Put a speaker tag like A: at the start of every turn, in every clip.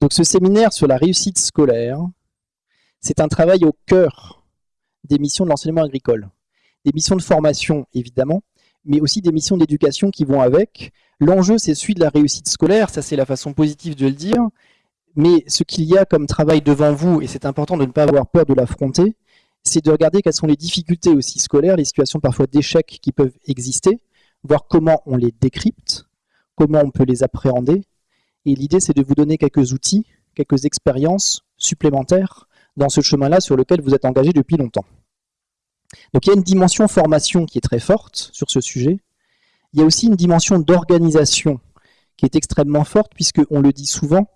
A: Donc ce séminaire sur la réussite scolaire, c'est un travail au cœur des missions de l'enseignement agricole. Des missions de formation, évidemment, mais aussi des missions d'éducation qui vont avec. L'enjeu, c'est celui de la réussite scolaire, ça c'est la façon positive de le dire, mais ce qu'il y a comme travail devant vous, et c'est important de ne pas avoir peur de l'affronter, c'est de regarder quelles sont les difficultés aussi scolaires, les situations parfois d'échec qui peuvent exister, voir comment on les décrypte, comment on peut les appréhender. Et l'idée, c'est de vous donner quelques outils, quelques expériences supplémentaires dans ce chemin-là sur lequel vous êtes engagé depuis longtemps. Donc il y a une dimension formation qui est très forte sur ce sujet. Il y a aussi une dimension d'organisation qui est extrêmement forte, puisqu'on le dit souvent,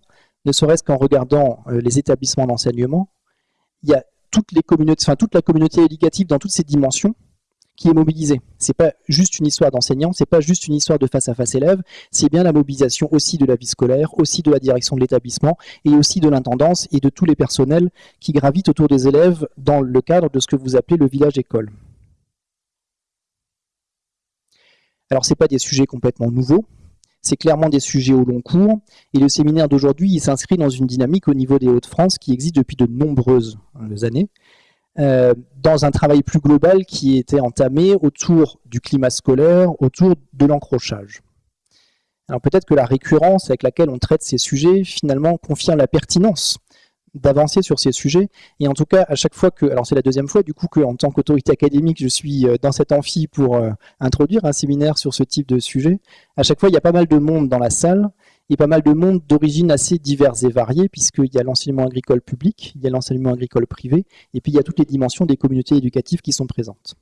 A: ne serait-ce qu'en regardant euh, les établissements d'enseignement, il y a toute la communauté éducative dans toutes ces dimensions qui est mobilisée. C'est pas juste une histoire d'enseignant, c'est pas juste une histoire de face à face élève, c'est bien la mobilisation aussi de la vie scolaire, aussi de la direction de l'établissement et aussi de l'intendance et de tous les personnels qui gravitent autour des élèves dans le cadre de ce que vous appelez le village école. Alors c'est pas des sujets complètement nouveaux, c'est clairement des sujets au long cours, et le séminaire d'aujourd'hui s'inscrit dans une dynamique au niveau des Hauts-de-France qui existe depuis de nombreuses années, euh, dans un travail plus global qui était entamé autour du climat scolaire, autour de l'encrochage. Alors peut-être que la récurrence avec laquelle on traite ces sujets finalement confirme la pertinence d'avancer sur ces sujets. Et en tout cas, à chaque fois que, alors c'est la deuxième fois du coup qu'en tant qu'autorité académique, je suis euh, dans cet amphi pour euh, introduire un séminaire sur ce type de sujet. À chaque fois, il y a pas mal de monde dans la salle et pas mal de monde d'origines assez diverses et variées, puisqu'il y a l'enseignement agricole public, il y a l'enseignement agricole privé, et puis il y a toutes les dimensions des communautés éducatives qui sont présentes.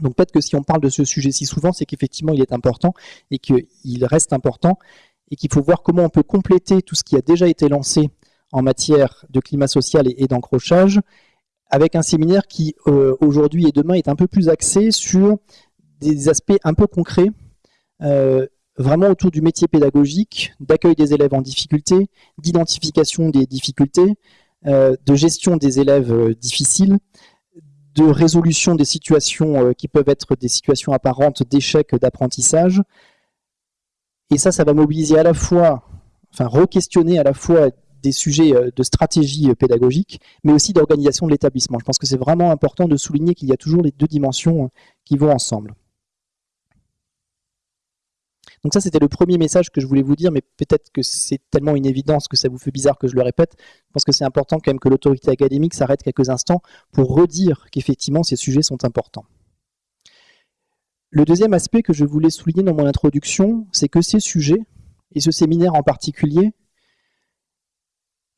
A: Donc peut-être que si on parle de ce sujet si souvent, c'est qu'effectivement il est important et qu'il reste important et qu'il faut voir comment on peut compléter tout ce qui a déjà été lancé en matière de climat social et, d'encrochage, avec un séminaire qui euh, aujourd'hui et demain est un peu plus axé sur des aspects un peu concrets, euh, vraiment autour du métier pédagogique, d'accueil des élèves en difficulté, d'identification des difficultés, euh, de gestion des élèves euh, difficiles, de résolution des situations euh, qui peuvent être des situations apparentes d'échec d'apprentissage. Et ça, ça va mobiliser à la fois, enfin re-questionner à la fois des sujets de stratégie pédagogique, mais aussi d'organisation de l'établissement. Je pense que c'est vraiment important de souligner qu'il y a toujours les deux dimensions qui vont ensemble. Donc ça, c'était le premier message que je voulais vous dire, mais peut-être que c'est tellement une évidence que ça vous fait bizarre que je le répète. Je pense que c'est important quand même que l'autorité académique s'arrête quelques instants pour redire qu'effectivement, ces sujets sont importants. Le deuxième aspect que je voulais souligner dans mon introduction, c'est que ces sujets, et ce séminaire en particulier,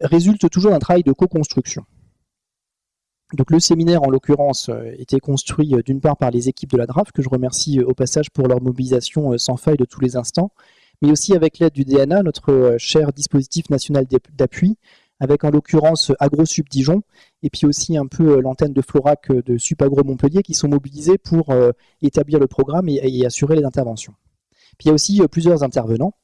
A: résultent toujours d'un travail de co-construction. Donc le séminaire, en l'occurrence, euh, était construit euh, d'une part par les équipes de la DRAF, que je remercie euh, au passage pour leur mobilisation sans faille de tous les instants, mais aussi avec l'aide du DNA, notre cher dispositif national d'appui, avec en l'occurrence AgroSup Dijon, et puis aussi un peu l'antenne de Florac de Supagro Montpellier, qui sont mobilisés pour établir le programme et, assurer les interventions. Puis il y a aussi plusieurs intervenants,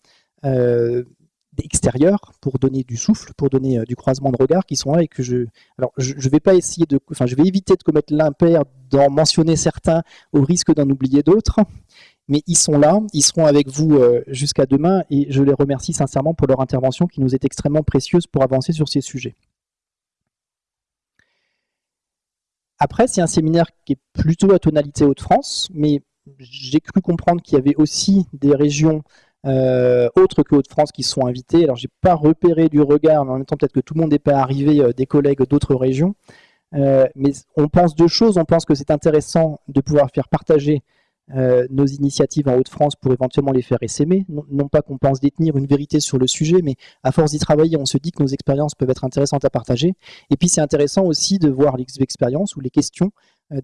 A: extérieurs pour donner du souffle, pour donner euh, du croisement de regard qui sont là et que je... Alors, je, vais pas essayer de... Enfin, je vais éviter de commettre l'impair d'en mentionner certains au risque d'en oublier d'autres, mais ils sont là, ils seront avec vous euh, jusqu'à demain et je les remercie sincèrement pour leur intervention qui nous est extrêmement précieuse pour avancer sur ces sujets. Après, c'est un séminaire qui est plutôt à tonalité Hauts-de-France, mais j'ai cru comprendre qu'il y avait aussi des régions euh, autres que Hauts-de-France qui sont invités. Alors j'ai pas repéré du regard, mais en même temps peut-être que tout le monde n'est pas arrivé euh, des collègues d'autres régions. Euh, mais on pense deux choses. On pense que c'est intéressant de pouvoir faire partager nos initiatives en Hauts-de-France pour éventuellement les faire essaimer. Non, pas qu'on pense détenir une vérité sur le sujet, mais à force d'y travailler, on se dit que nos expériences peuvent être intéressantes à partager. Et puis c'est intéressant aussi de voir les expériences ou les questions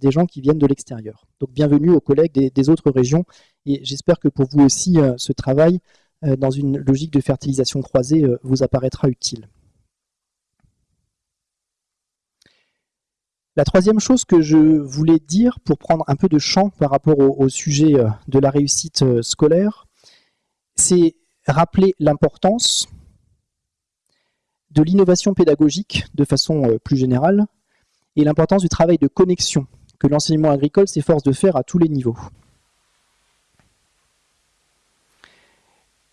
A: des gens qui viennent de l'extérieur. Donc bienvenue aux collègues des autres régions et j'espère que pour vous aussi, euh, ce travail, euh, dans une logique de fertilisation croisée, euh, vous apparaîtra utile. La troisième chose que je voulais dire pour prendre un peu de champ par rapport au, sujet de la réussite scolaire, c'est rappeler l'importance de l'innovation pédagogique de façon plus générale et l'importance du travail de connexion que l'enseignement agricole s'efforce de faire à tous les niveaux.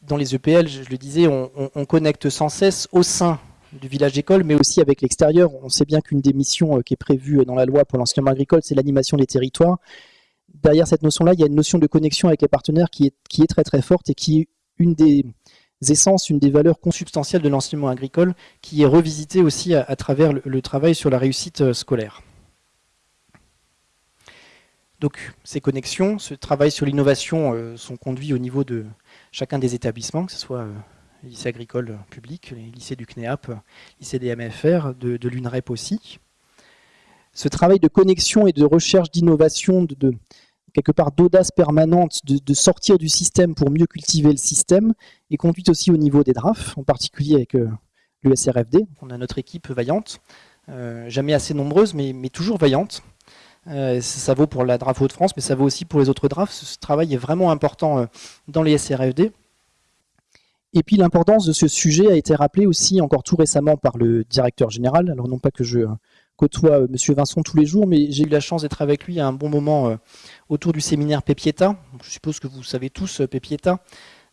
A: dans les EPL, je, le disais, on, connecte sans cesse au sein du village école, mais aussi avec l'extérieur. On sait bien qu'une des missions qui est prévue dans la loi pour l'enseignement agricole, c'est l'animation des territoires. Derrière cette notion-là, il y a une notion de connexion avec les partenaires qui est, qui est très très forte et qui est une des essences, une des valeurs consubstantielles de l'enseignement agricole, qui est revisitée aussi à, travers le, travail sur la réussite scolaire. Donc ces connexions, ce travail sur l'innovation euh, sont conduits au niveau de chacun des établissements, que ce soit euh, les lycées agricoles publics, les lycées du CNEAP, les lycées des MFR, de, l'UNREP aussi. Ce travail de connexion et de recherche d'innovation, quelque part d'audace permanente, de, sortir du système pour mieux cultiver le système, est conduit aussi au niveau des DRAF, en particulier avec euh, l'USRFD. On a notre équipe vaillante, jamais assez nombreuse, mais toujours vaillante, euh, ça vaut pour la DRAF Hauts-de-France, mais ça vaut aussi pour les autres DRAF. Ce travail est vraiment important euh, dans les SRFD. Et puis l'importance de ce sujet a été rappelée aussi encore tout récemment par le directeur général. Alors non pas que je côtoie euh, M. Vincent tous les jours, mais j'ai eu la chance d'être avec lui à un bon moment autour du séminaire Pepieta. Je suppose que vous savez tous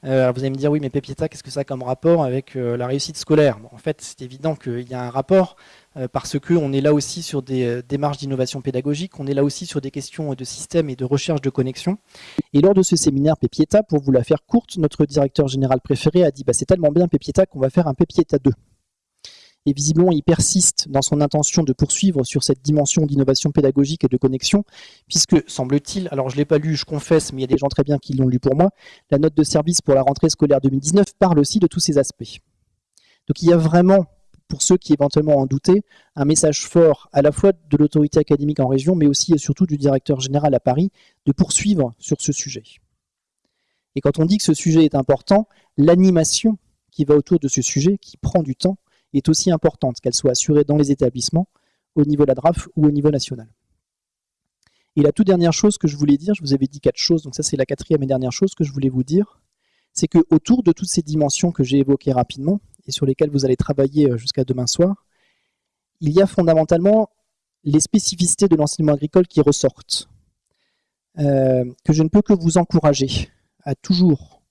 A: Pepieta. vous allez me dire, oui, mais Pepieta, qu'est-ce que ça a comme rapport avec la réussite scolaire? En fait, c'est évident qu'il y a un rapport, euh, parce qu'on est là aussi sur des euh, démarches d'innovation pédagogique, on est là aussi sur des questions de système et de recherche de connexion. Et lors de ce séminaire Pépieta, pour vous la faire courte, notre directeur général préféré a dit bah, c'est tellement bien Pépieta qu'on va faire un Pépieta 2. Et visiblement, il persiste dans son intention de poursuivre sur cette dimension d'innovation pédagogique et de connexion, puisque, semble-t-il, alors je ne l'ai pas lu, je confesse, mais il y a des gens très bien qui l'ont lu pour moi, la note de service pour la rentrée scolaire 2019 parle aussi de tous ces aspects. Donc il y a vraiment pour ceux qui éventuellement en doutaient, un message fort à la fois de l'autorité académique en région, mais aussi et surtout du directeur général à Paris, de poursuivre sur ce sujet. Et quand on dit que ce sujet est important, l'animation qui va autour de ce sujet, qui prend du temps, est aussi importante, qu'elle soit assurée dans les établissements, au niveau de la DRAF ou au niveau national. Et la toute dernière chose que je voulais dire, je vous avais dit quatre choses, donc ça c'est la quatrième et dernière chose que je voulais vous dire, c'est que autour de toutes ces dimensions que j'ai évoquées rapidement, et sur lesquels vous allez travailler euh, jusqu'à demain soir, il y a fondamentalement les spécificités de l'enseignement agricole qui ressortent, euh, que je ne peux que vous encourager à toujours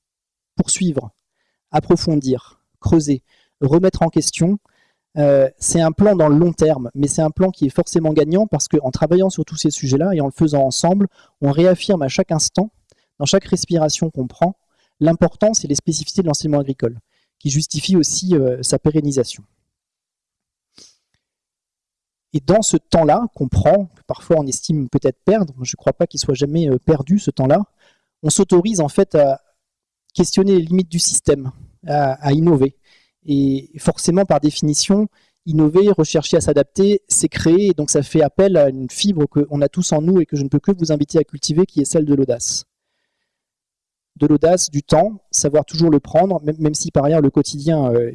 A: poursuivre, approfondir, creuser, remettre en question. Euh, c'est un plan dans le long terme, mais c'est un plan qui est forcément gagnant parce qu'en travaillant sur tous ces sujets-là et en le faisant ensemble, on réaffirme à chaque instant, dans chaque respiration qu'on prend, l'importance et les spécificités de l'enseignement agricole qui justifie aussi euh, sa pérennisation. Et dans ce temps-là qu'on prend, que parfois on estime peut-être perdre, je ne crois pas qu'il soit jamais euh, perdu ce temps-là, on s'autorise en fait à questionner les limites du système, à, innover. Et forcément, par définition, innover, rechercher à s'adapter, c'est créer, et donc ça fait appel à une fibre qu'on a tous en nous et que je ne peux que vous inviter à cultiver, qui est celle de l'audace de l'audace, du temps, savoir toujours le prendre, même, si par ailleurs le quotidien euh,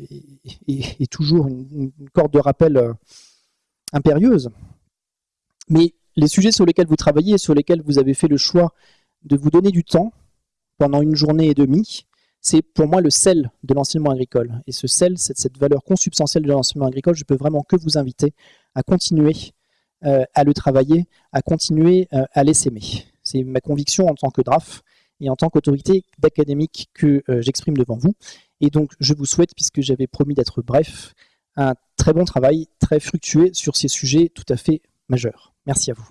A: est, toujours une, corde de rappel euh, impérieuse. Mais les sujets sur lesquels vous travaillez, sur lesquels vous avez fait le choix de vous donner du temps pendant une journée et demie, c'est pour moi le sel de l'enseignement agricole. Et ce sel, cette, cette valeur consubstantielle de l'enseignement agricole, je peux vraiment que vous inviter à continuer euh, à le travailler, à continuer à l'essaimer. C'est ma conviction en tant que DRAF, et en tant qu'autorité d'académique que euh, j'exprime devant vous. Et donc, je vous souhaite, puisque j'avais promis d'être bref, un très bon travail, très fructueux sur ces sujets tout à fait majeurs. Merci à vous.